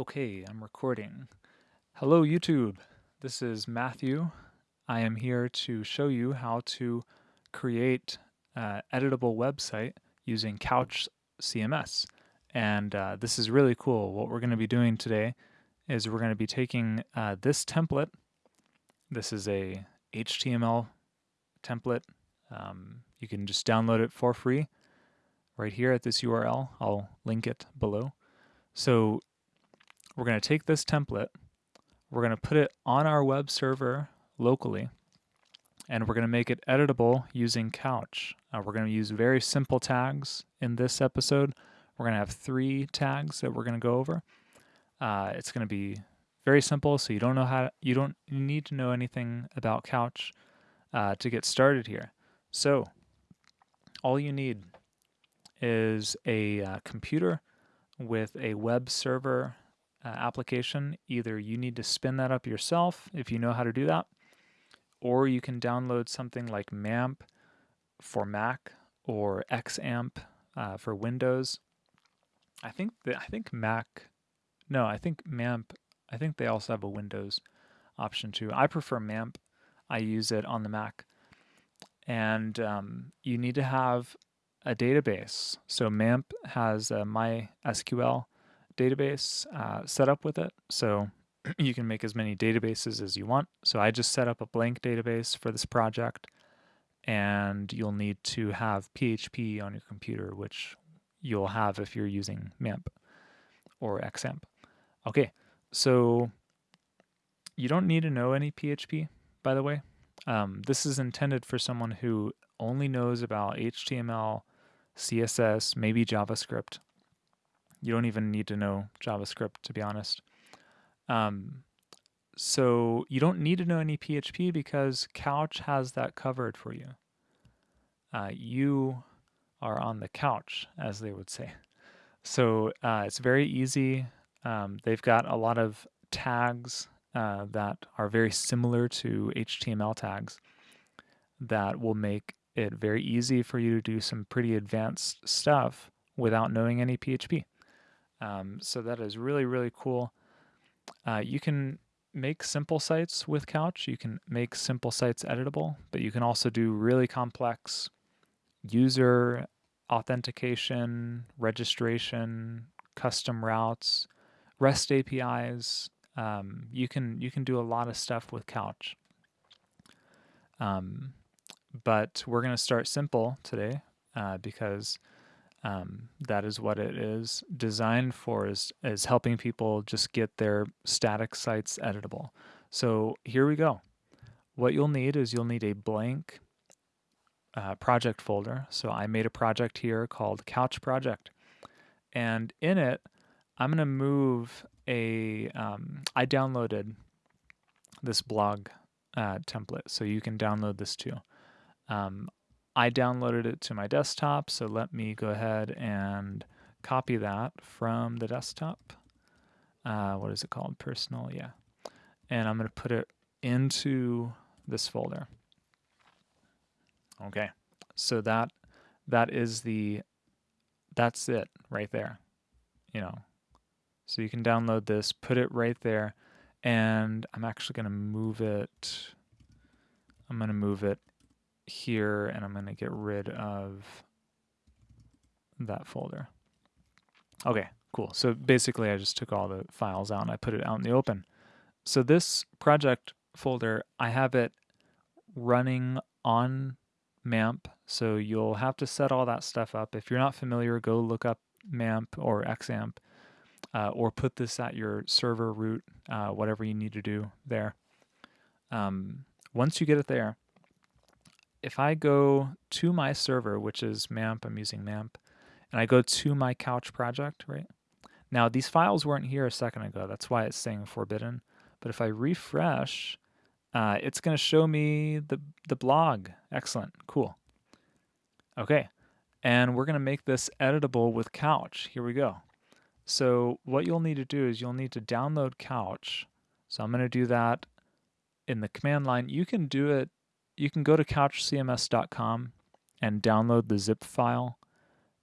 Okay, I'm recording. Hello YouTube, this is Matthew. I am here to show you how to create an editable website using Couch CMS. And uh, this is really cool. What we're going to be doing today is we're going to be taking uh, this template. This is a HTML template. Um, you can just download it for free right here at this URL. I'll link it below. So we're going to take this template, we're going to put it on our web server locally, and we're going to make it editable using Couch. Uh, we're going to use very simple tags in this episode. We're going to have three tags that we're going to go over. Uh, it's going to be very simple, so you don't know how to, you don't need to know anything about Couch uh, to get started here. So all you need is a uh, computer with a web server uh, application. Either you need to spin that up yourself if you know how to do that, or you can download something like MAMP for Mac or XAMPP uh, for Windows. I think that I think Mac, no, I think MAMP. I think they also have a Windows option too. I prefer MAMP. I use it on the Mac, and um, you need to have a database. So MAMP has a MySQL database uh, set up with it. So you can make as many databases as you want. So I just set up a blank database for this project and you'll need to have PHP on your computer, which you'll have if you're using MAMP or XAMPP. Okay, so you don't need to know any PHP, by the way. Um, this is intended for someone who only knows about HTML, CSS, maybe JavaScript. You don't even need to know JavaScript, to be honest. Um, so you don't need to know any PHP because Couch has that covered for you. Uh, you are on the couch, as they would say. So uh, it's very easy. Um, they've got a lot of tags uh, that are very similar to HTML tags that will make it very easy for you to do some pretty advanced stuff without knowing any PHP. Um, so that is really, really cool. Uh, you can make simple sites with Couch. You can make simple sites editable, but you can also do really complex user authentication, registration, custom routes, REST APIs. Um, you can you can do a lot of stuff with Couch. Um, but we're going to start simple today uh, because um, that is what it is designed for is, is helping people just get their static sites editable. So here we go. What you'll need is you'll need a blank uh, project folder. So I made a project here called Couch Project. And in it, I'm going to move a. Um, I downloaded this blog uh, template, so you can download this too. Um, I downloaded it to my desktop, so let me go ahead and copy that from the desktop. Uh, what is it called? Personal, yeah. And I'm going to put it into this folder. Okay, so that that is the that's it right there. You know, so you can download this, put it right there, and I'm actually going to move it. I'm going to move it here and I'm going to get rid of that folder. Okay, cool. So basically I just took all the files out and I put it out in the open. So this project folder, I have it running on MAMP. So you'll have to set all that stuff up. If you're not familiar, go look up MAMP or XAMPP uh, or put this at your server root, uh, whatever you need to do there. Um, once you get it there, if I go to my server, which is MAMP, I'm using MAMP, and I go to my couch project, right? Now, these files weren't here a second ago. That's why it's saying forbidden. But if I refresh, uh, it's going to show me the, the blog. Excellent. Cool. Okay. And we're going to make this editable with Couch. Here we go. So what you'll need to do is you'll need to download Couch. So I'm going to do that in the command line. You can do it you can go to couchcms.com and download the zip file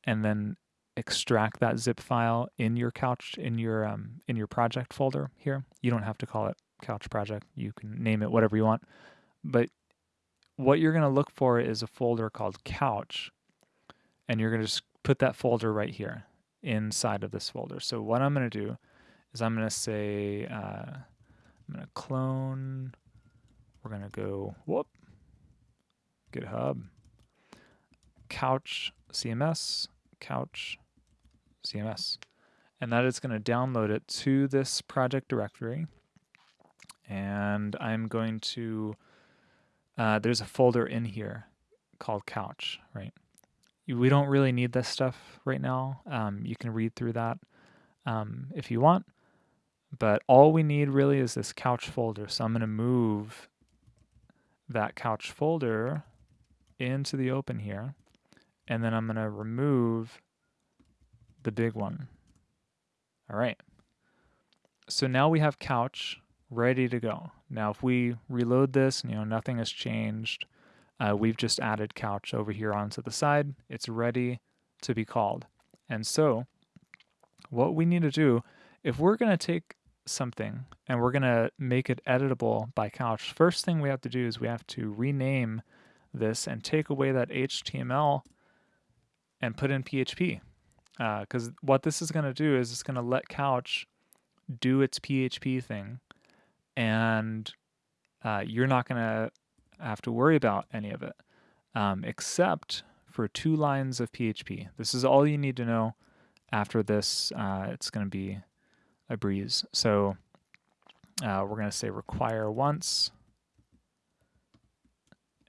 and then extract that zip file in your couch in your um, in your project folder here. You don't have to call it couch project. You can name it whatever you want. But what you're going to look for is a folder called couch and you're going to just put that folder right here inside of this folder. So what I'm going to do is I'm going to say, uh, I'm going to clone, we're going to go, whoop, GitHub, couch CMS, couch CMS. And that is going to download it to this project directory. And I'm going to, uh, there's a folder in here called couch, right? We don't really need this stuff right now. Um, you can read through that um, if you want. But all we need really is this couch folder. So I'm going to move that couch folder into the open here. And then I'm going to remove the big one. All right. So now we have couch ready to go. Now if we reload this, you know, nothing has changed. Uh, we've just added couch over here onto the side. It's ready to be called. And so what we need to do, if we're going to take something and we're going to make it editable by couch, first thing we have to do is we have to rename this and take away that HTML and put in PHP. Because uh, what this is going to do is it's going to let couch do its PHP thing and uh, you're not going to have to worry about any of it, um, except for two lines of PHP. This is all you need to know. After this, uh, it's going to be a breeze. So uh, we're going to say require once.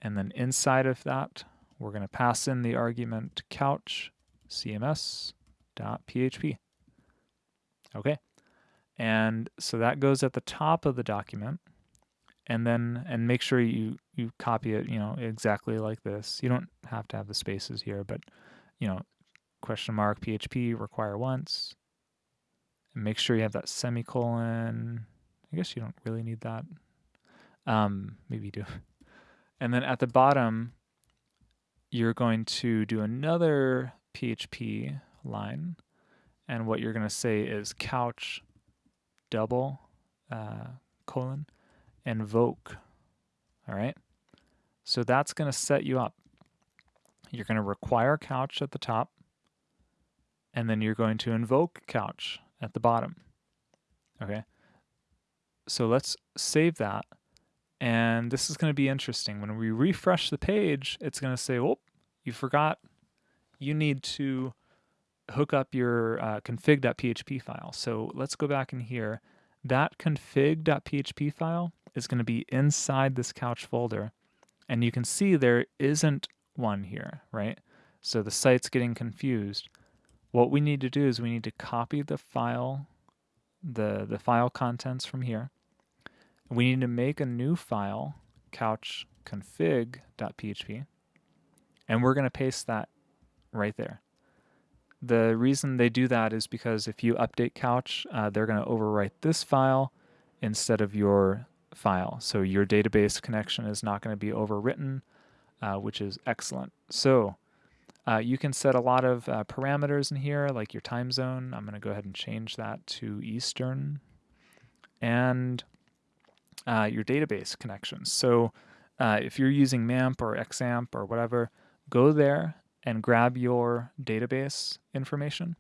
And then inside of that, we're going to pass in the argument couch cms.php. Okay. And so that goes at the top of the document. And then and make sure you you copy it you know exactly like this. You don't have to have the spaces here but you know question mark php require once. And make sure you have that semicolon. I guess you don't really need that. Um maybe you do and then at the bottom you're going to do another php line and what you're going to say is couch double uh, colon invoke. All right. So that's going to set you up. You're going to require couch at the top, and then you're going to invoke couch at the bottom. Okay. So let's save that. And this is going to be interesting. When we refresh the page, it's going to say, oh, you forgot. You need to hook up your uh, config.php file. So let's go back in here. That config.php file is going to be inside this couch folder. And you can see there isn't one here, right? So the site's getting confused. What we need to do is we need to copy the file, the, the file contents from here. We need to make a new file, couch config.php, and we're going to paste that right there. The reason they do that is because if you update couch, uh, they're going to overwrite this file instead of your file. So your database connection is not going to be overwritten, uh, which is excellent. So uh, you can set a lot of uh, parameters in here, like your time zone. I'm going to go ahead and change that to Eastern. And uh, your database connections. So uh, if you're using MAMP or XAMPP or whatever, go there and grab your database information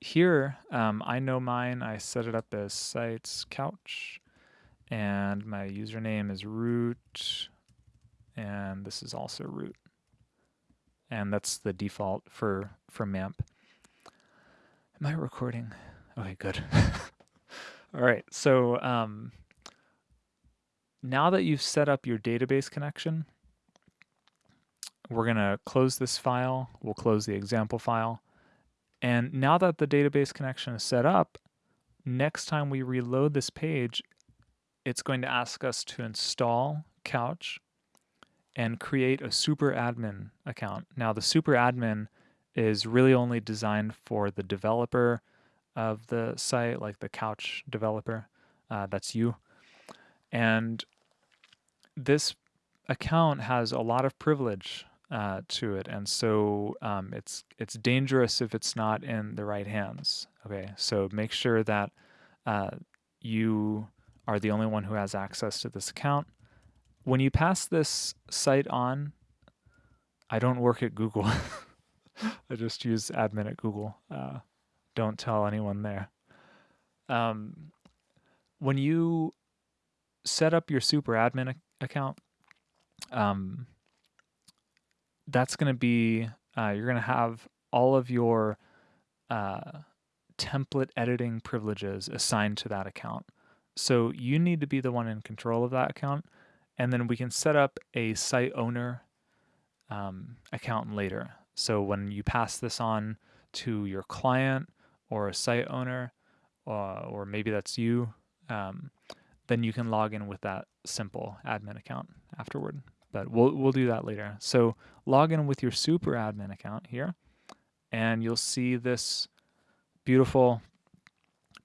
here, um, I know mine. I set it up as sites couch, and my username is root, and this is also root, and that's the default for for MAMP. Am I recording? Okay, good. All right, so um, now that you've set up your database connection, we're gonna close this file. We'll close the example file and now that the database connection is set up, next time we reload this page, it's going to ask us to install Couch and create a super admin account. Now the super admin is really only designed for the developer of the site, like the Couch developer. Uh, that's you. And this account has a lot of privilege uh, to it, and so um, it's it's dangerous if it's not in the right hands. Okay, so make sure that uh, you are the only one who has access to this account. When you pass this site on, I don't work at Google. I just use admin at Google. Don't tell anyone there. Um, when you set up your super admin account, um, that's going to be, uh, you're going to have all of your uh, template editing privileges assigned to that account. So you need to be the one in control of that account. And then we can set up a site owner um, account later. So when you pass this on to your client or a site owner, uh, or maybe that's you, um, then you can log in with that simple admin account afterward. But we'll, we'll do that later. So log in with your super admin account here, and you'll see this beautiful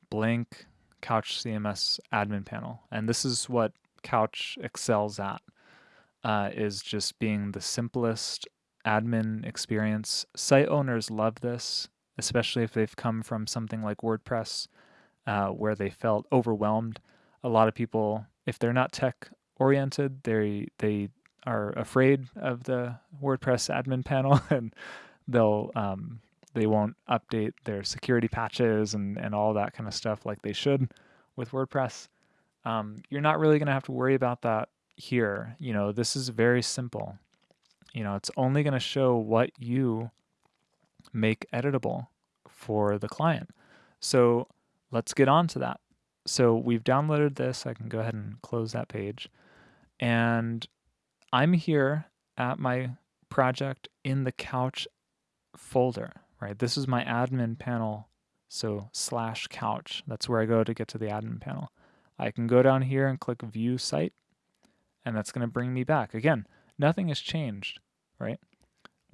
blank Couch CMS admin panel. And this is what Couch excels at, uh, is just being the simplest admin experience. Site owners love this, especially if they've come from something like WordPress, uh, where they felt overwhelmed. A lot of people, if they're not tech oriented, they they are afraid of the WordPress admin panel, and they'll um, they won't update their security patches and, and all that kind of stuff like they should with WordPress. Um, you're not really going to have to worry about that here. You know, this is very simple. You know, it's only going to show what you make editable for the client. So let's get on to that. So we've downloaded this. I can go ahead and close that page. And I'm here at my project in the couch folder right? This is my admin panel, so slash couch. That's where I go to get to the admin panel. I can go down here and click view site, and that's going to bring me back. Again, nothing has changed, right?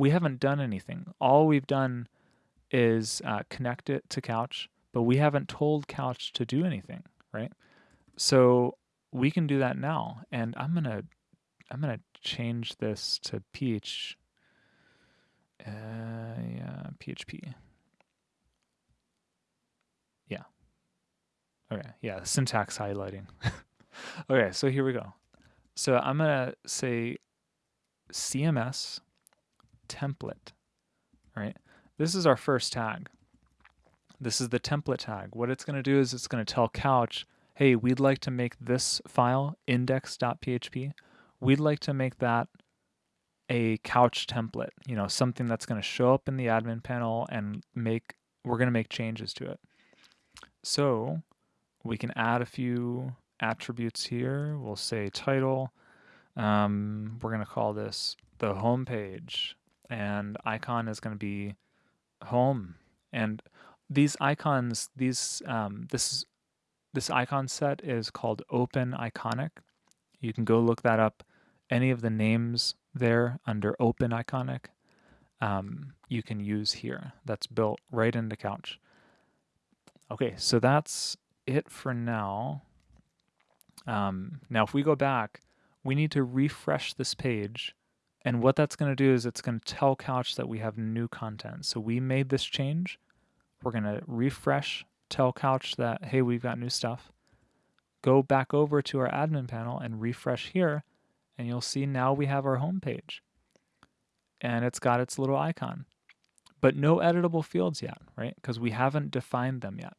We haven't done anything. All we've done is uh, connect it to Couch, but we haven't told Couch to do anything, right? So we can do that now, and I'm gonna I'm gonna change this to PH uh, yeah, PHP. Yeah. Okay, yeah, syntax highlighting. okay, so here we go. So I'm to say CMS template, right? This is our first tag. This is the template tag. What it's going to do is it's going to tell Couch, hey, we'd like to make this file index.php. We'd like to make that a couch template, you know, something that's going to show up in the admin panel and make, we're going to make changes to it. So we can add a few attributes here. We'll say title. Um, we're going to call this the home page and icon is going to be home. And these icons, these, um, this, this icon set is called Open Iconic. You can go look that up. Any of the names there under open iconic um, you can use here. That's built right into Couch. Okay, so that's it for now. Um, now, if we go back, we need to refresh this page. And what that's going to do is it's going to tell Couch that we have new content. So we made this change. We're going to refresh, tell Couch that, hey, we've got new stuff. Go back over to our admin panel and refresh here and you'll see now we have our home page and it's got its little icon but no editable fields yet right because we haven't defined them yet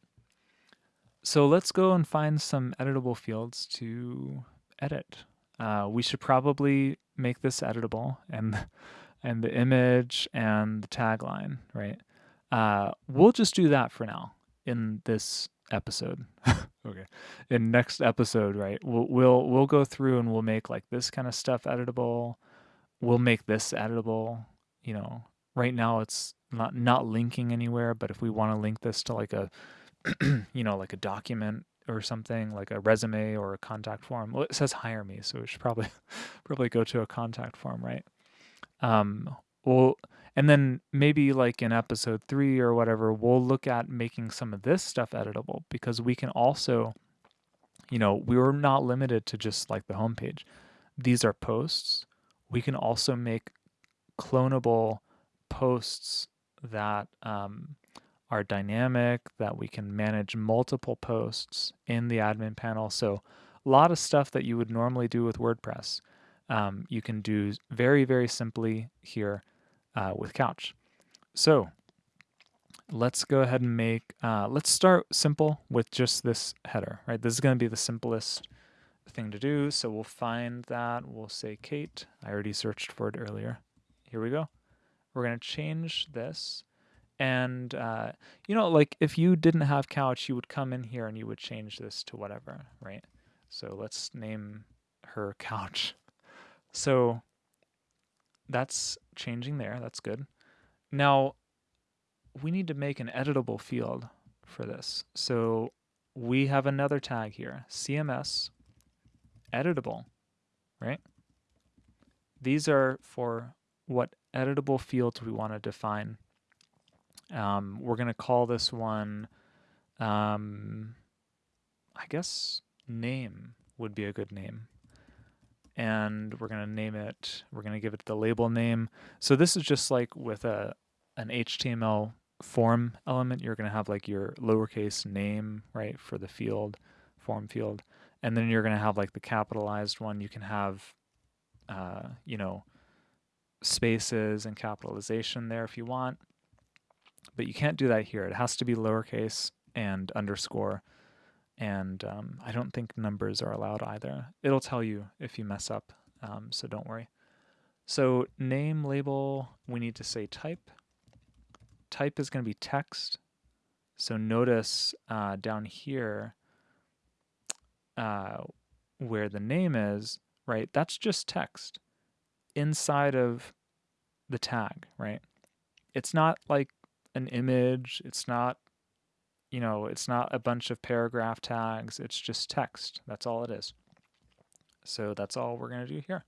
so let's go and find some editable fields to edit uh, we should probably make this editable and and the image and the tagline right uh, we'll just do that for now in this episode. okay. In next episode, right? We'll we'll we'll go through and we'll make like this kind of stuff editable. We'll make this editable. You know, right now it's not not linking anywhere, but if we want to link this to like a you know, like a document or something, like a resume or a contact form. Well, it says hire me, so we should probably probably go to a contact form, right? Um, well, and then maybe like in episode three or whatever, we'll look at making some of this stuff editable because we can also, you know, we are not limited to just like the homepage. These are posts. We can also make clonable posts that um, are dynamic, that we can manage multiple posts in the admin panel. So a lot of stuff that you would normally do with WordPress, um, you can do very, very simply here uh, with Couch. So let's go ahead and make, uh, let's start simple with just this header, right? This is going to be the simplest thing to do. So we'll find that. We'll say Kate. I already searched for it earlier. Here we go. We're going to change this. And, uh, you know, like if you didn't have couch, you would come in here and you would change this to whatever, right? So let's name her couch. So that's changing there. That's good. Now, we need to make an editable field for this. So we have another tag here, CMS editable, right? These are for what editable fields we want to define. Um, we're going to call this one, um, I guess name would be a good name. And we're going to name it, we're going to give it the label name. So this is just like with a an HTML form element, you're going to have like your lowercase name, right, for the field, form field. And then you're going to have like the capitalized one. You can have, uh, you know, spaces and capitalization there if you want. But you can't do that here. It has to be lowercase and underscore. And um, I don't think numbers are allowed either. It'll tell you if you mess up, um, so don't worry. So name label, we need to say type. Type is going to be text. So notice uh, down here, uh, where the name is, right, that's just text inside of the tag, right? It's not like an image, it's not, you know, it's not a bunch of paragraph tags, it's just text. That's all it is. So that's all we're going to do here.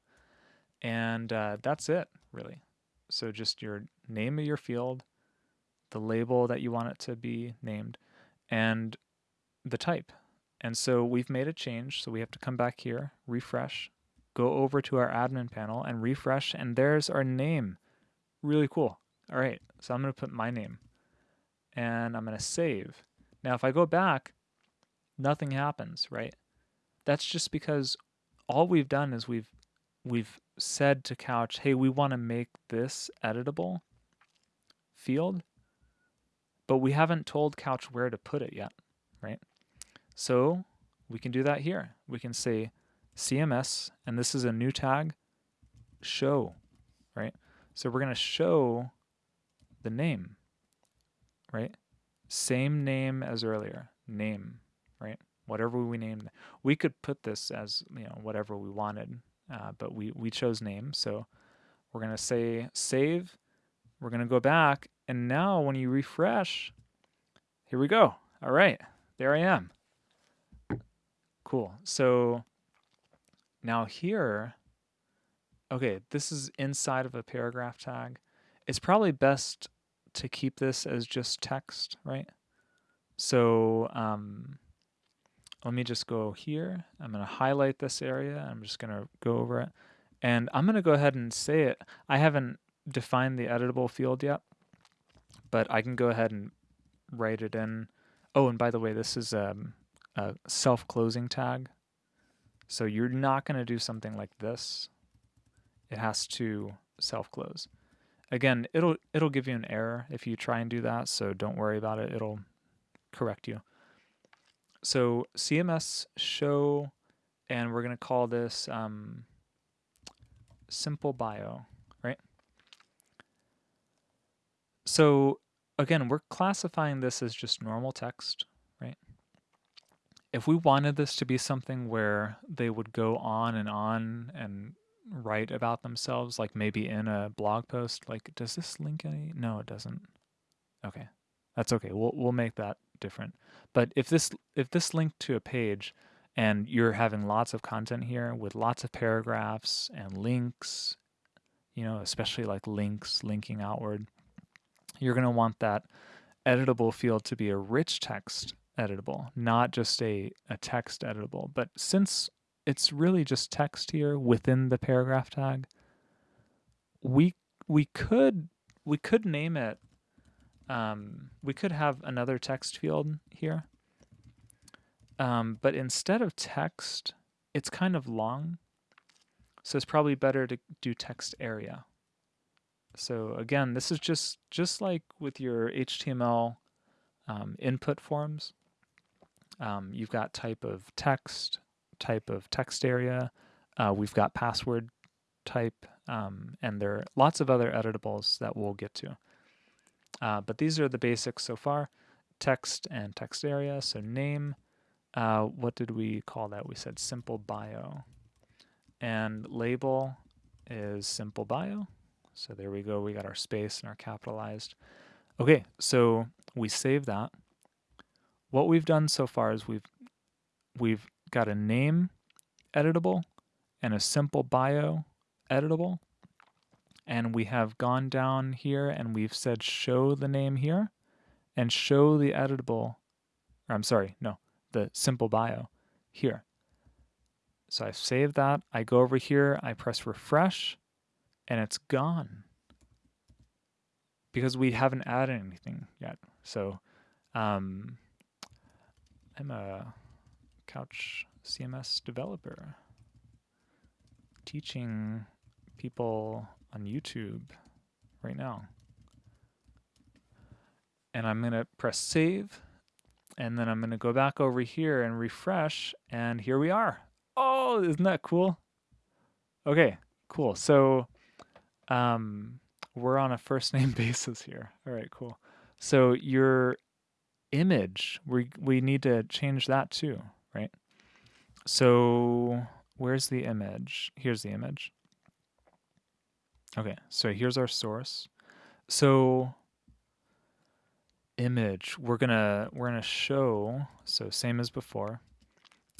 And uh, that's it, really. So just your name of your field, the label that you want it to be named, and the type. And so we've made a change, so we have to come back here, refresh, go over to our admin panel and refresh, and there's our name. Really cool. All right, so I'm going to put my name, and I'm going to save. Now, if I go back, nothing happens, right? That's just because all we've done is we've we've said to Couch, hey, we want to make this editable field, but we haven't told Couch where to put it yet, right? So we can do that here. We can say CMS, and this is a new tag, show, right? So we're going to show the name, right? Same name as earlier, name, right? Whatever we named. We could put this as, you know, whatever we wanted, uh, but we, we chose name. So we're going to say save. We're going to go back. And now when you refresh, here we go. All right, there I am. Cool. So now here, okay, this is inside of a paragraph tag. It's probably best to keep this as just text, right? So um, let me just go here. I'm going to highlight this area. I'm just going to go over it. And I'm going to go ahead and say it. I haven't defined the editable field yet, but I can go ahead and write it in. Oh, and by the way, this is um, a self-closing tag. So you're not going to do something like this. It has to self-close. Again, it'll it'll give you an error if you try and do that, so don't worry about it. It'll correct you. So CMS show, and we're going to call this um, simple bio, right? So again, we're classifying this as just normal text, right? if we wanted this to be something where they would go on and on and write about themselves, like maybe in a blog post, like does this link any? No, it doesn't. Okay, that's okay. We'll we'll make that different. But if this if this linked to a page and you're having lots of content here with lots of paragraphs and links, you know, especially like links linking outward, you're going to want that editable field to be a rich text editable, not just a, a text editable. But since it's really just text here within the paragraph tag, we we could we could name it. Um, we could have another text field here. Um, but instead of text, it's kind of long. So it's probably better to do text area. So again, this is just just like with your HTML um, input forms. Um, you've got type of text, type of text area. Uh, we've got password type, um, and there are lots of other editables that we'll get to. Uh, but these are the basics so far. Text and text area. So name, uh, what did we call that? We said simple bio. And label is simple bio. So there we go. We got our space and our capitalized. Okay, so we save that. What we've done so far is we've we've got a name editable and a simple bio editable. And we have gone down here and we've said show the name here and show the editable, or I'm sorry, no, the simple bio here. So I save that. I go over here, I press refresh, and it's gone because we haven't added anything yet. So um, I'm a Couch CMS developer teaching people on YouTube right now. And I'm going to press save. And then I'm going to go back over here and refresh. And here we are. Oh, isn't that cool? Okay, cool. So um, we're on a first name basis here. All right, cool. So your image, we, we need to change that too, right? So where's the image? Here's the image. Okay, so here's our source. So image, we're gonna we're gonna show so same as before,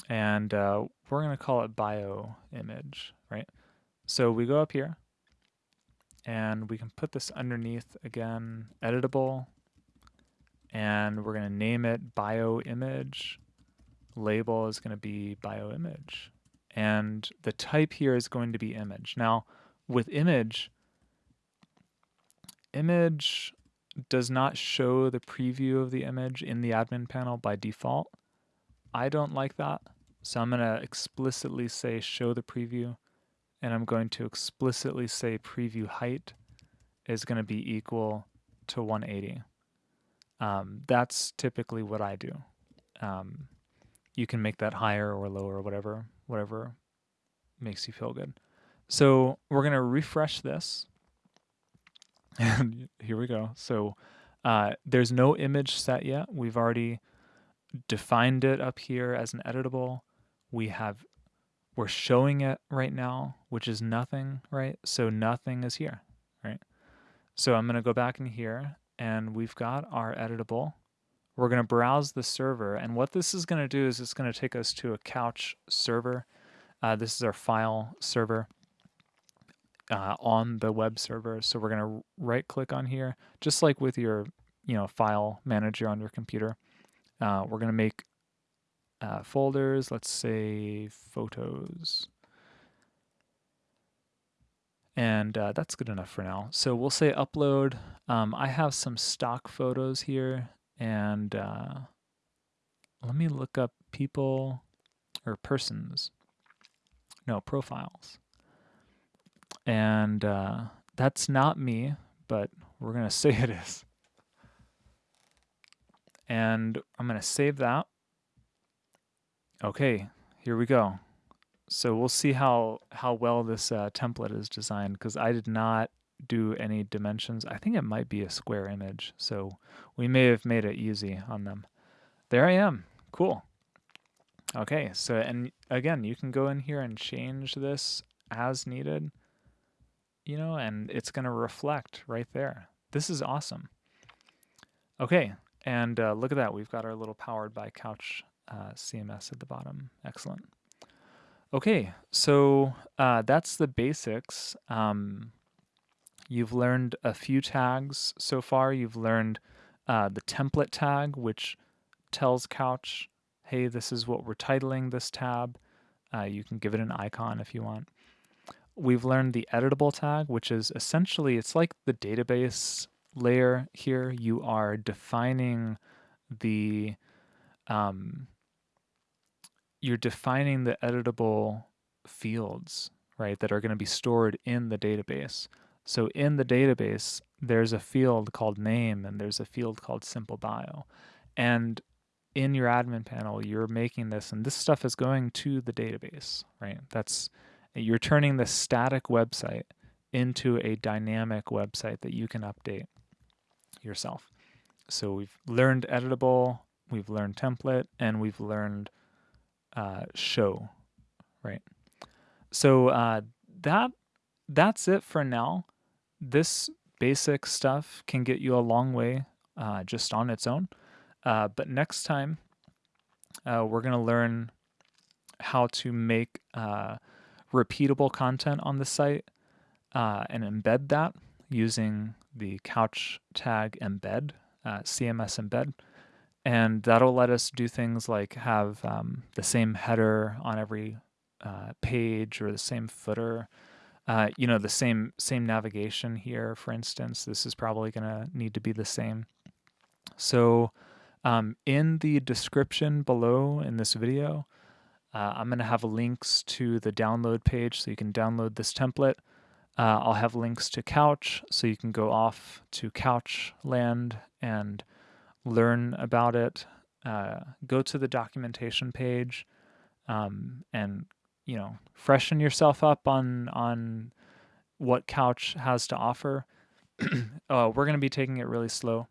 and uh, we're gonna call it bio image, right? So we go up here, and we can put this underneath again, editable, and we're gonna name it bio image. Label is gonna be bio image, and the type here is going to be image. Now with image, image does not show the preview of the image in the admin panel by default. I don't like that. So I'm going to explicitly say show the preview and I'm going to explicitly say preview height is going to be equal to 180. Um, that's typically what I do. Um, you can make that higher or lower or whatever, whatever makes you feel good. So we're going to refresh this. And here we go. So uh, there's no image set yet. We've already defined it up here as an editable. We have, we're showing it right now, which is nothing, right? So nothing is here, right? So I'm going to go back in here and we've got our editable. We're going to browse the server. And what this is going to do is it's going to take us to a couch server. Uh, this is our file server uh, on the web server. So we're going to right click on here, just like with your you know file manager on your computer. Uh, we're going to make uh, folders, let's say photos. And uh, that's good enough for now. So we'll say upload. Um, I have some stock photos here and uh, let me look up people or persons. No, profiles. And uh, that's not me, but we're going to say it is. And I'm going to save that. Okay, here we go. So we'll see how, how well this uh, template is designed because I did not do any dimensions. I think it might be a square image, so we may have made it easy on them. There I am. Cool. Okay, so and again, you can go in here and change this as needed you know, and it's going to reflect right there. This is awesome. Okay, and uh, look at that. We've got our little powered by Couch uh, CMS at the bottom. Excellent. Okay, so uh, that's the basics. Um, you've learned a few tags so far. You've learned uh, the template tag, which tells Couch, hey, this is what we're titling this tab. Uh, you can give it an icon if you want. we've learned the editable tag, which is essentially, it's like the database layer here. You are defining the, um, you're defining the editable fields, right, that are going to be stored in the database. So in the database, there's a field called name and there's a field called simple bio. And in your admin panel, you're making this, and this stuff is going to the database, right? That's you're turning the static website into a dynamic website that you can update yourself. So we've learned editable, we've learned template, and we've learned uh, show, right? So uh, that that's it for now. This basic stuff can get you a long way uh, just on its own. Uh, but next time, uh, we're going to learn how to make uh, repeatable content on the site uh, and embed that using the couch tag embed, uh, CMS embed. And that'll let us do things like have um, the same header on every page or the same footer. Uh, you know, the same same navigation here, for instance, this is probably going to need to be the same. So um, in the description below in this video, uh, I'm going to have links to the download page so you can download this template. Uh, I'll have links to Couch so you can go off to Couchland and learn about it. Uh, go to the documentation page um, and you know freshen yourself up on on what Couch has to offer. uh, we're going to be taking it really slow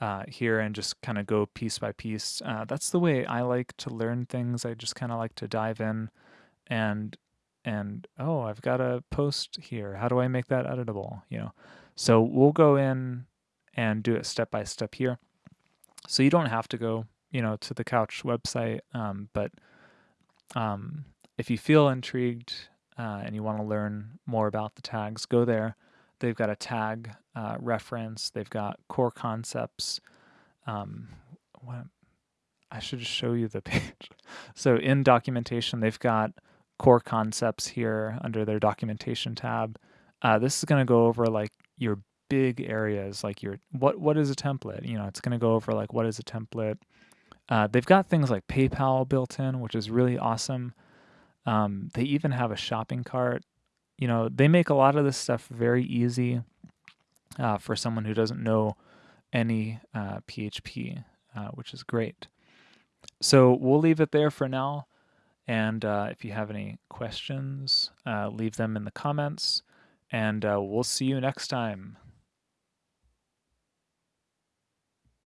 uh, here and just kind of go piece by piece. Uh, that's the way I like to learn things. I just kind of like to dive in and and oh, I've got a post here. How do I make that editable? You know, so we'll go in and do it step by step here. So you don't have to go, you know, to the Couch website, um, but um, if you feel intrigued uh, and you want to learn more about the tags, go there. They've got a tag uh, reference. They've got core concepts. Um, what, I should show you the page. so in documentation, they've got core concepts here under their documentation tab. Uh, this is going to go over like your big areas, like your what what is a template? You know, it's going to go over like what is a template. Uh, they've got things like PayPal built in, which is really awesome. Um, they even have a shopping cart you know, they make a lot of this stuff very easy uh, for someone who doesn't know any uh, PHP, uh, which is great. So we'll leave it there for now. And uh, if you have any questions, uh, leave them in the comments. And uh, we'll see you next time.